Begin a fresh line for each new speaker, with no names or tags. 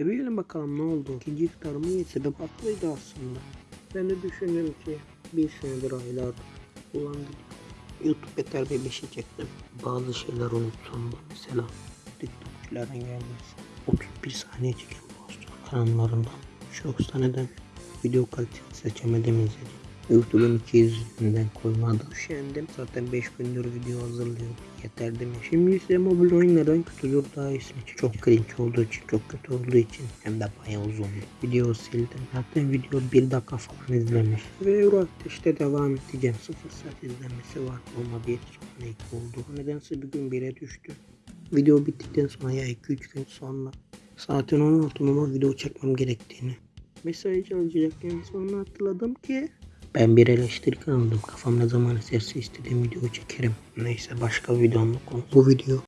E bilelim bakalım ne oldu. İkinci iftarımı ye sebep haklıydı aslında. Ben de düşündüm ki bir senedir aylardır kullandım. YouTube beter bebişi çektim. Bazı şeyler unutsam da mesela TikTokçuların gelmesi. 31 saniye çeken post kanallarından. Çok neden video kalitesi seçemedim izledim. YouTube'un iki yüzünden koymadı. Üşendim. Zaten 5 gündür video hazırlıyordum. Yeter mi? Şimdi ise mobil oyunlardan kötüdür daha iyisi. Çok cringe olduğu için, çok kötü olduğu için hem de bayağı uzundu. Video sildim. Zaten video 1 dakika falan izlemiş. Ve Euro işte devam edeceğim. 0 saat izlenmesi var. Ama bir sonra 2 oldu. Nedense bir gün 1'e düştü. Video bittikten sonra ya 2-3 gün sonra saatin 16'ıma video çekmem gerektiğini mesaj alacakken sonra hatırladım ki ben bir eleştiri aldım. Kafam ne zaman eserse istediğim video çekerim. Neyse başka videonun konu. Bu video